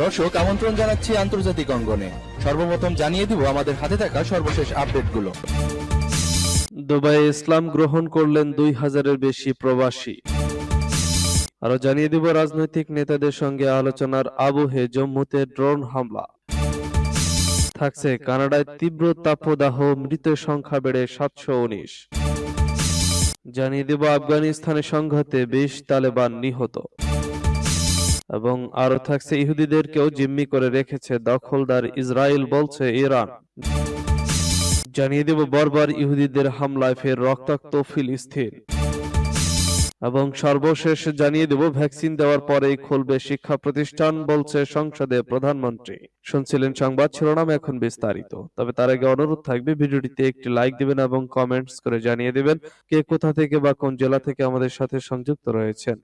দর্শক, আমন্ত্রণ জানাচ্ছি আন্তর্জাতিক অঙ্গনে। সর্বপ্রথম জানিয়ে দিব আমাদের হাতে থাকা সর্বশেষ আপডেটগুলো। দুবাইয়ে ইসলাম গ্রহণ করলেন দুই হাজারের বেশি প্রবাসী। আরও জানিয়ে দিব রাজনৈতিক নেতাদের সঙ্গে আলোচনার আবহে জম্মুতে ড্রোন হামলা। থাকছে কানাডায় তীব্র তাপদাহ, মৃতের সংখ্যা বেড়ে সাতশো উনিশ। জানিয়ে দেব, আফগানিস্তানের সংঘাতে বিশ তালেবান নিহত। এবং আরও থাকছে, ইহুদিদেরকেও জিম্মি করে রেখেছে দখলদার ইসরায়েল বলছে ইরান। জানিয়ে দেব, বরবার ইহুদিদের হামলায় ফের রক্তাক্ত ফিলিস্তিন। এবং সর্বশেষ জানিয়ে দেব, ভ্যাকসিন দেওয়ার পরেই খুলবে শিক্ষা প্রতিষ্ঠান, বলছে সংসদে প্রধানমন্ত্রী। শুনছিলেন সংবাদ, শিরোনাম এখন বিস্তারিত। তবে তার আগে অনুরোধ থাকবে, ভিডিওটিতে একটি লাইক দিবেন এবং কমেন্টস করে জানিয়ে দিবেন কে কোথা থেকে বা কোন জেলা থেকে আমাদের সাথে সংযুক্ত রয়েছেন।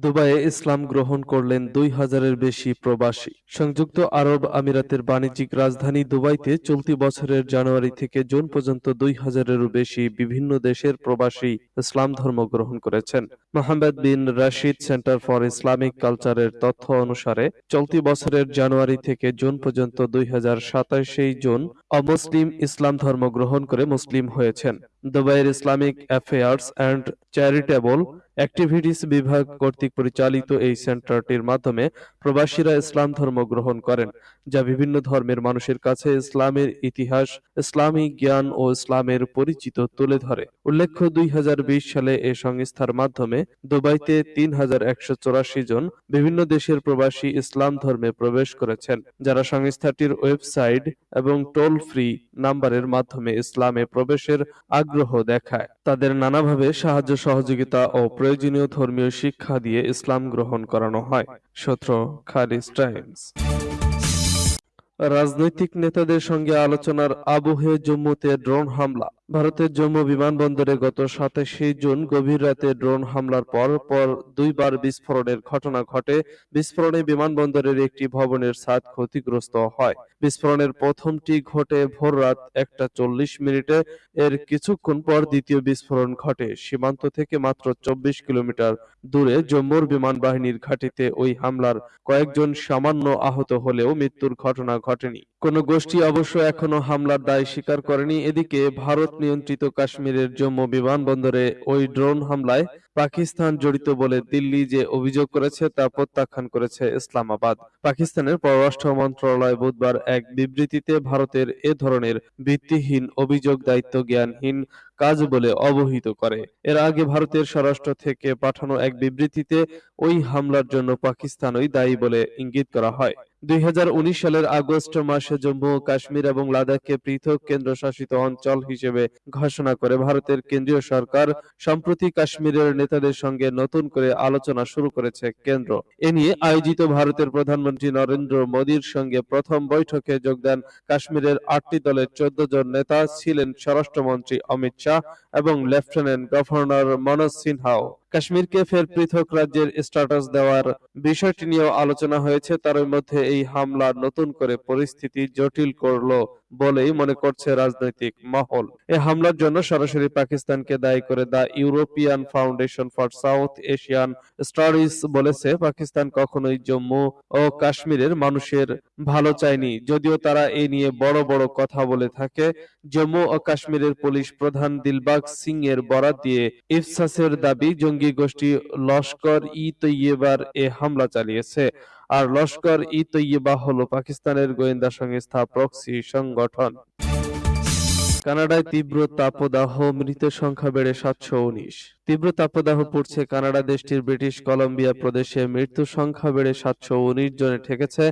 দুবাইয়ে ইসলাম গ্রহণ করলেন দুই হাজারের বেশি প্রবাসী। সংযুক্ত আরব আমিরাতের বাণিজ্যিক রাজধানী দুবাইতে চলতি বছরের জানুয়ারি থেকে জুন পর্যন্ত দুই হাজারেরও বেশি বিভিন্ন দেশের প্রবাসী ইসলাম ধর্ম গ্রহণ করেছেন। Mohammed bin Rashid centre for Islamic কালচারের তথ্য অনুসারে, চলতি বছরের জানুয়ারি থেকে জুন পর্যন্ত দুই হাজার সাতাশে জুন অমুসলিম ইসলাম ধর্ম গ্রহণ করে মুসলিম হয়েছেন। দুবাইয়ের Islamic affairs and charitable activities বিভাগ কর্তৃক পরিচালিত এই সেন্টারটির মাধ্যমে প্রবাসীরা ইসলাম ধর্ম গ্রহণ করেন। যা বিভিন্ন ধর্মের মানুষের কাছে ইসলামের ইতিহাস, ইসলামী জ্ঞান ও ইসলামের পরিচিত তুলে ধরে। উল্লেখ্য, দুই হাজার বিশ সালে এ সংস্থার মাধ্যমে দুবাইতে তিন হাজার একশো চুরাশি জন বিভিন্ন দেশের প্রবাসী ইসলাম ধর্মে প্রবেশ করেছেন, যারা সংস্থাটির ওয়েবসাইট এবং টোল ফ্রি নাম্বারের মাধ্যমে ইসলামে প্রবেশের আগ্রহ দেখায়। তাদের নানাভাবে সাহায্য, সহযোগিতা ও প্রয়োজনীয় ধর্মীয় শিক্ষা দিয়ে ইসলাম গ্রহণ করানো হয়। সূত্র খালিজ টাইমস। রাজনৈতিক নেতাদের সঙ্গে আলোচনার আবহে জম্মুতে ড্রোন হামলা। ভারতের জম্মু বিমানবন্দরে গত সাতাশে জুন গভীর রাতে ড্রোন হামলার পর পর দুইবার বিস্ফোরণের ঘটনা ঘটে। বিস্ফোরণে বিমানবন্দরের একটি ভবনের ছাদ ক্ষতিগ্রস্ত হয়। বিস্ফোরণের প্রথমটি ঘটে ভোর রাত একটা চল্লিশ মিনিটে। এর কিছুক্ষণ পর দ্বিতীয় বিস্ফোরণ ঘটে। সীমান্ত থেকে মাত্র চব্বিশ কিলোমিটার দূরে জম্মুর বিমান বাহিনীর ঘাঁটিতে ওই হামলার কয়েকজন সামান্য আহত হলেও মৃত্যুর ঘটনা ঘটেনি কোন গোষ্ঠী অবশ্য এখনও হামলার দায় স্বীকার করেনি। এদিকে ভারত নিয়ন্ত্রিত কাশ্মীরের জম্মু বিমানবন্দরে ওই ড্রোন হামলায় পাকিস্তান জড়িত বলে দিল্লি যে অভিযোগ করেছে তা প্রত্যাখ্যান করেছে ইসলামাবাদ। পাকিস্তানের পররাষ্ট্র মন্ত্রণালয় বুধবার এক বিবৃতিতে ভারতের এ ধরনের ভিত্তিহীন অভিযোগ দায়িত্ব জ্ঞানহীন কাজ বলে অবহিত করে। এর আগে ভারতের স্বরাষ্ট্র থেকে পাঠানো এক বিবৃতিতে ওই হামলার জন্য পাকিস্তানই দায়ী বলে ইঙ্গিত করা হয়। দুই হাজার উনিশ সালের আগস্ট মাসে জম্মু ও কাশ্মীর এবং লাদাখকে পৃথক কেন্দ্রশাসিত অঞ্চল হিসেবে ঘোষণা করে ভারতের কেন্দ্রীয় সরকার সম্প্রতি কাশ্মীরের নেতাদের সঙ্গে নতুন করে আলোচনা শুরু করেছে কেন্দ্র। এ নিয়ে আয়োজিত ভারতের প্রধানমন্ত্রী নরেন্দ্র মোদীর সঙ্গে প্রথম বৈঠকে যোগ দেন কাশ্মীরের আটটি দলের চোদ্দ জন নেতা, ছিলেন স্বরাষ্ট্রমন্ত্রী অমিত শাহ এবং লেফটেন্যান্ট গভর্নর মনোজ সিনহাও। কাশ্মীরকে ফের পৃথক রাজ্যের স্ট্যাটাস দেওয়ার বিষয়টি নিয়েও আলোচনা হয়েছে। তার মধ্যে এই হামলা নতুন করে পরিস্থিতি জটিল করল। বলেই মনে করছে রাজনৈতিক মহল। এ হামলার জন্য সরাসরি পাকিস্তানকে দায়ী করে the European foundation for South Asian studies বলেছে, পাকিস্তান কখনোই জম্মু ও কাশ্মীরের মানুষের ভালো চায়নি। যদিও তারা এ নিয়ে বড় বড় কথা বলে থাকে, জম্মু ও কাশ্মীরের পুলিশ প্রধান দিলবাগ সিং এর বরাত দিয়ে ইফসাসের দাবি, জঙ্গি গোষ্ঠী লস্কর ই তৈয়বার এ হামলা চালিয়েছে। আর লস্কর ই তৈয়বা হল পাকিস্তানের গোয়েন্দা সংস্থা প্রক্সি সংগঠন। কানাডায় তীব্র তাপদাহ মৃতের সংখ্যা বেড়ে সাতশো উনিশ। তীব্র তাপদাহ পড়ছে কানাডা দেশটির ব্রিটিশ কলম্বিয়া প্রদেশে, মৃত্যুর সংখ্যা বেড়ে সাতশো উনিশ জনে ঠেকেছে।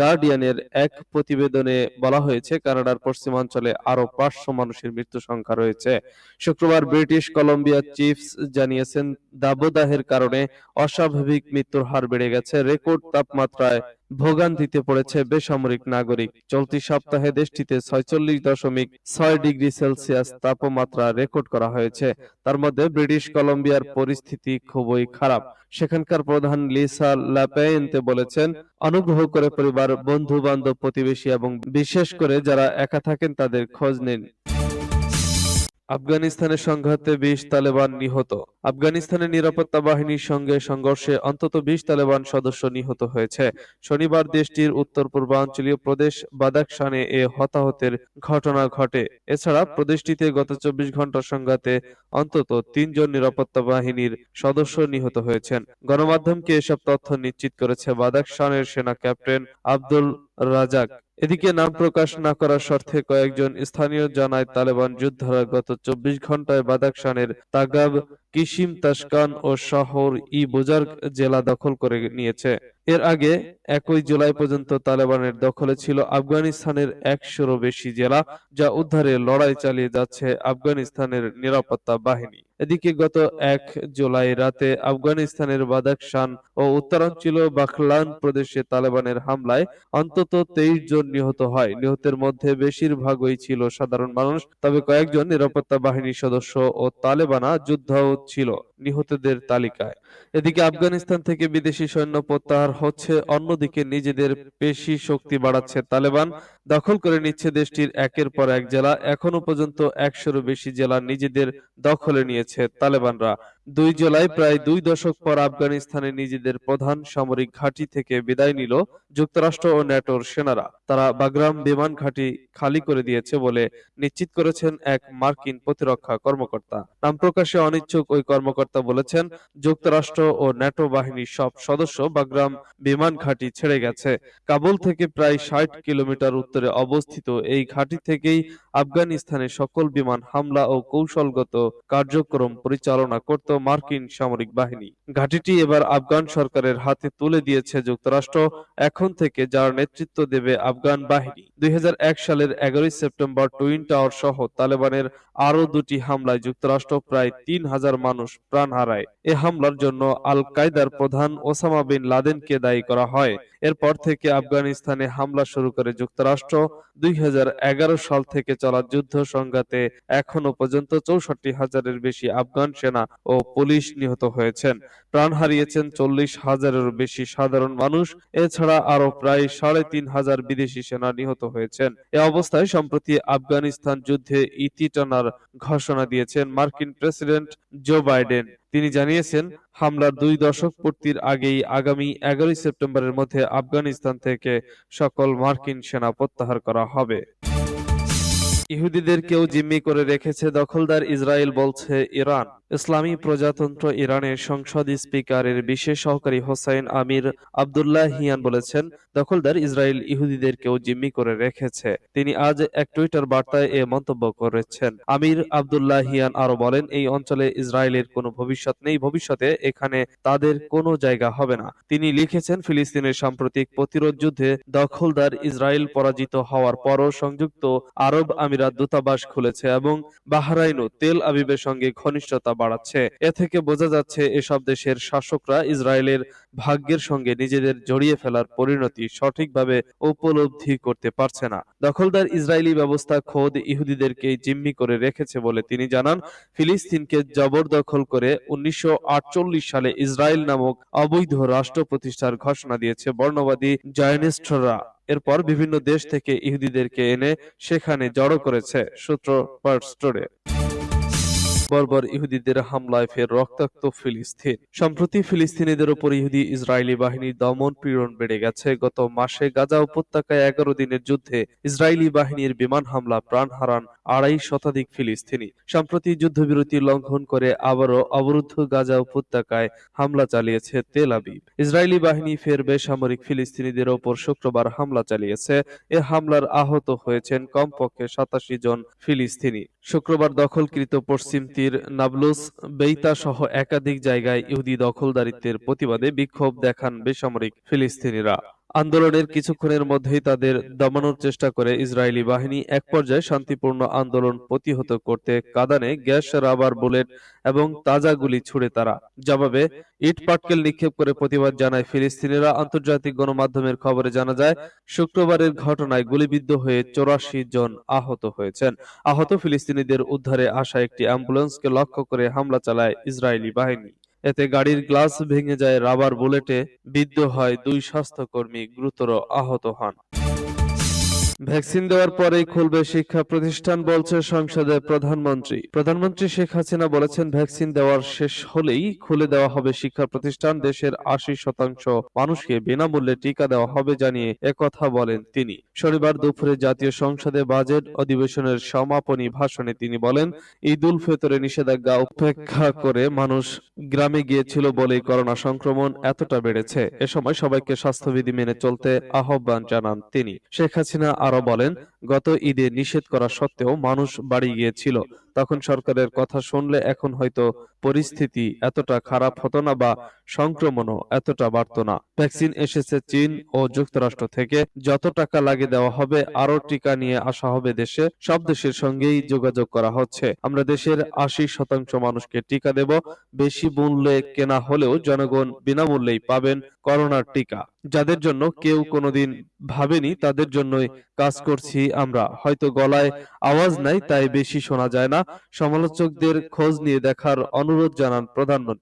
গার্ডিয়ানের এক প্রতিবেদনে বলা হয়েছে, কানাডার পশ্চিমাঞ্চলে আরও পাঁচশো মানুষের মৃত্যু সংখ্যা রয়েছে। শুক্রবার ব্রিটিশ কলম্বিয়া চিফস জানিয়েছেন, দাবদাহের কারণে অস্বাভাবিক মৃত্যুর হার বেড়ে গেছে। রেকর্ড তাপমাত্রায় ভোগান্তিতে পড়েছে বেসামরিক নাগরিক। চলতি সপ্তাহে দেশটিতে ছয়চল্লিশ দশমিক ছয় ডিগ্রি সেলসিয়াস তাপমাত্রা রেকর্ড করা হয়েছে। তার মধ্যে ব্রিটিশ কলম্বিয়ার পরিস্থিতি খুবই খারাপ। সেখানকার প্রধান লিসা লাপেয়েন্তে বলেছেন অনুগ্রহ করে পরিবার বন্ধু বান্ধব প্রতিবেশী এবং বিশেষ করে যারা একা থাকেন, তাদের খোঁজ নিন। আফগানিস্তানের সংঘাতে বিশ তালেবান নিহত। আফগানিস্তানের নিরাপত্তা বাহিনীর সঙ্গে সংঘর্ষে অন্তত বিশ তালেবান সদস্য নিহত হয়েছে। শনিবার দেশটির উত্তর পূর্বাঞ্চলীয় প্রদেশ বাদাকশানে এ হতাহতের ঘটনা ঘটে। এছাড়া প্রদেশটিতে গত চব্বিশ ঘণ্টার সংঘাতে অন্তত তিনজন নিরাপত্তা বাহিনীর সদস্য নিহত হয়েছেন। গণমাধ্যমকে এসব তথ্য নিশ্চিত করেছে বাদাকশানের সেনা ক্যাপ্টেন আব্দুল রাজাক। এদিকে নাম প্রকাশ না করার শর্তে কয়েকজন স্থানীয় জানায়, তালেবান যোদ্ধারা গত চব্বিশ ঘন্টায় বাদাকশানের তাগাব কিশিম তাসকান ও শহর ই বুজার্গ জেলা দখল করে নিয়েছে। এর আগে একই জুলাই পর্যন্ত তালেবানের দখলে ছিল আফগানিস্তানের একশোরও বেশি জেলা, যা উদ্ধারে লড়াই চালিয়ে যাচ্ছে আফগানিস্তানের নিরাপত্তা বাহিনী। এদিকে গত এক জুলাই রাতে আফগানিস্তানের বাদাকশান ও উত্তরাঞ্চল বাখলান প্রদেশে তালেবানের হামলায় অন্তত তেইশ জন নিহত হয়। নিহতের মধ্যে বেশিরভাগই ছিল সাধারণ মানুষ, তবে কয়েকজন নিরাপত্তা বাহিনীর সদস্য ও তালেবানা যোদ্ধাও ছিল নিহতদের তালিকায়। এদিকে আফগানিস্তান থেকে বিদেশি সৈন্য প্রত্যাহার হচ্ছে, অন্যদিকে নিজেদের পেশি শক্তি বাড়াচ্ছে তালেবান, দখল করে নিচ্ছে দেশটির একের পর এক জেলা এখনও পর্যন্ত একশোরও বেশি জেলা নিজেদের দখলে নিয়েছে তালেবানরা। দুই জুলাই প্রায় দুই দশক পর আফগানিস্তানে নিজেদের প্রধান সামরিক ঘাঁটি থেকে বিদায় নিল যুক্তরাষ্ট্র ও ন্যাটোর সেনারা। তারা বাগরাম বিমান ঘাঁটি খালি করে দিয়েছে বলে নিশ্চিত করেছেন এক মার্কিন প্রতিরক্ষা কর্মকর্তা। নাম প্রকাশে অনিচ্ছুক ওই কর্মকর্তা বলেছেন, যুক্তরাষ্ট্র ও ন্যাটো বাহিনীর সব সদস্য বাগরাম বিমান ঘাঁটি ছেড়ে গেছে। কাবুল থেকে প্রায় ষাট কিলোমিটার উত্তরে অবস্থিত এই ঘাঁটি থেকেই আফগানিস্তানে সকল বিমান হামলা ও কৌশলগত কার্যক্রম পরিচালনা করত মার্কিন সামরিক বাহিনী। ঘাঁটিটি এবার আফগান সরকারের হাতে তুলে দিয়েছে যুক্তরাষ্ট্র, এখন থেকে যার নেতৃত্ব দেবে আফগান বাহিনী। দুই হাজার এক সালের এগারোই সেপ্টেম্বর টুইন টাওয়ার সহ তালেবানের আরও দুটি হামলায় যুক্তরাষ্ট্র প্রায় তিন হাজার মানুষ প্রাণ হারায়। এ হামলার জন্য আল কায়দার প্রধান ওসামা বিন লাদেনকে দায়ী করা হয়। এরপর থেকে আফগানিস্তানে হামলা শুরু করে যুক্তরাষ্ট্র। দুই সাল থেকে চলা যুদ্ধ সংঘাতে এখনও পর্যন্ত চৌষট্টি হাজারের বেশি আফগান সেনা ও পুলিশ নিহত হয়েছেন। প্রাণ হারিয়েছেন চল্লিশ হাজারের বেশি সাধারণ মানুষ। এছাড়া আরও প্রায় সাড়ে তিন হাজার বিদেশি সেনা নিহত হয়েছেন। এ অবস্থায় সম্প্রতি আফগানিস্তান যুদ্ধে ইতি টানার ঘোষণা দিয়েছেন মার্কিন প্রেসিডেন্ট জো বাইডেন। তিনি জানিয়েছেন, হামলার দুই দশক পূর্তির আগেই আগামী এগারোই সেপ্টেম্বরের মধ্যে আফগানিস্তান থেকে সকল মার্কিন সেনা প্রত্যাহার করা হবে। ইহুদিদের কেউ জিম্মি করে রেখেছে দখলদার ইসরায়েল বলছে ইরান। ইসলামী প্রজাতন্ত্র ইরানের সংসদ স্পিকারের বিশেষ সহকারী হোসাইন আমির আবদুল্লাহ হিয়ান বলেছেন, দখলদার ইসরায়েল ইহুদিদের কেউ জিম্মি করে রেখেছে। তিনি আজ এক টুইটার বার্তায় এ মন্তব্য করেছেন। আমির আবদুল্লাহ হিয়ান আরও বলেন, এই অঞ্চলে ইসরায়েলের কোনো ভবিষ্যৎ নেই, ভবিষ্যতে এখানে তাদের কোনো জায়গা হবে না। তিনি লিখেছেন, ফিলিস্তিনের সাম্প্রতিক প্রতিরোধ যুদ্ধে দখলদার ইসরায়েল পরাজিত হওয়ার পরও সংযুক্ত আরব আমিরাত দূতাবাস খুলেছে এবং বাহরাইনও তেল আবিবের সঙ্গে ঘনিষ্ঠতা বাড়াচ্ছে। এ থেকে বোঝা যাচ্ছে এসব দেশের শাসকরা ইসরায়েলের ভাগ্যের সঙ্গে নিজেদের জড়িয়ে ফেলার পরিণতি সঠিকভাবে উপলব্ধি করতে পারছে না। দখলদার ইসরায়েলি ব্যবস্থা খোদ ইহুদিদেরকে জিম্মি করে রেখেছে বলে তিনি জানান। ফিলিস্তিনকে জবরদখল করে উনিশশো সালে ইসরায়েল নামক অবৈধ রাষ্ট্র প্রতিষ্ঠার ঘোষণা দিয়েছে বর্ণবাদী জায়নিস্টরা। এরপর বিভিন্ন দেশ থেকে ইহুদিদেরকে এনে সেখানে জড়ো করেছে, সূত্র পার্স্টোরে বর্বর ইহুদিদের হামলায় ফের রক্তাক্ত ফিলিস্তিন। সম্প্রতি ফিলিস্তিনিদের উপর ইহুদি ইসরায়েলি বাহিনীর দমন পীড়ন বেড়ে গেছে। গত মাসে গাজা উপত্যকায় এগারো দিনের যুদ্ধে ইসরায়েলি বাহিনীর বিমান হামলা, প্রাণ হারান আড়াই শতাধিক ফিলিস্তিনি। সম্প্রতি যুদ্ধবিরতি লঙ্ঘন করে আবারও অবরুদ্ধ গাজা উপত্যকায় হামলা চালিয়েছে তেল আবিব। ইসরায়েলি বাহিনী ফের বেসামরিক ফিলিস্তিনিদের ওপর শুক্রবার হামলা চালিয়েছে। এ হামলার আহত হয়েছেন কমপক্ষে সাতাশি জন ফিলিস্তিনি। শুক্রবার দখলকৃত পশ্চিম তীর নাবলুস বেইতা সহ একাধিক জায়গায় ইহুদি দখলদারিত্বের প্রতিবাদে বিক্ষোভ দেখান বেসামরিক ফিলিস্তিনিরা। আন্দোলনের কিছুক্ষণের মধ্যেই তাদের দমানোর চেষ্টা করে ইসরায়েলি বাহিনী এক পর্যায়ে শান্তিপূর্ণ আন্দোলন প্রতিহত করতে কাদানে গ্যাস রাবার বুলেট এবং তাজা গুলি ছুড়ে তারা। জবাবে ইট পাটকেল নিক্ষেপ করে প্রতিবাদ জানায় ফিলিস্তিনিরা। আন্তর্জাতিক গণমাধ্যমের খবরে জানা যায় শুক্রবারের ঘটনায় গুলিবিদ্ধ হয়ে চৌরাশি জন আহত হয়েছেন। আহত ফিলিস্তিনিদের উদ্ধারে আসা একটি অ্যাম্বুলেন্সকে লক্ষ্য করে হামলা চালায় ইসরায়েলি বাহিনী। এতে গাড়ির গ্লাস ভেঙে যায় রাবার বুলেটে বিদ্ধ হয় দুই স্বাস্থ্যকর্মী গুরুতর আহত হন। ভ্যাকসিন দেওয়ার পরেই খুলবে শিক্ষা প্রতিষ্ঠান বলছে সংসদে প্রধানমন্ত্রী। প্রধানমন্ত্রী শেখ হাসিনা বলেছেন ভ্যাকসিন দেওয়ার শেষ হলেই খুলে দেওয়া হবে শিক্ষা প্রতিষ্ঠান। দেশের আশি শতাংশ মানুষকে বিনামূল্যে টিকা দেওয়া হবে জানিয়ে একথা বলেন তিনি। শনিবার দুপুরে জাতীয় সংসদে বাজেট অধিবেশনের সমাপনী ভাষণে তিনি বলেন, ঈদ উল ফিতরে নিষেধাজ্ঞা উপেক্ষা করে মানুষ গ্রামে গিয়েছিল বলেই করোনা সংক্রমণ এতটা বেড়েছে। এ সময় সবাইকে স্বাস্থ্যবিধি মেনে চলতে আহ্বান জানান তিনি। শেখ হাসিনা বলেন গত ঈদে নিষেধ করা সত্ত্বেও মানুষ বাড়ি গিয়েছিল। তখন সরকারের কথা শুনলে এখন হয়তো পরিস্থিতি এতটা খারাপ হতো না বা সংক্রমণও এতটা বাড়তো না। ভ্যাকসিন এসেছে চীন ও যুক্তরাষ্ট্র থেকে। যত টাকা লাগে দেওয়া হবে আরও টিকা নিয়ে আসা হবে দেশে। সব দেশের সঙ্গেই যোগাযোগ করা হচ্ছে। আমরা দেশের আশি শতাংশ মানুষকে টিকা দেব। বেশি মূল্যে কেনা হলেও জনগণ বিনামূল্যেই পাবেন করোনার টিকা। যাদের জন্য কেউ কোনোদিন ভাবেনি, তাদের জন্যই কাজ করছি আমরা। হয়তো গলায় আওয়াজ নাই, তাই বেশি শোনা যায় না। সমালোচকদের খোঁজ নিয়ে দেখার অনুরোধ জানান প্রধানমন্ত্রী।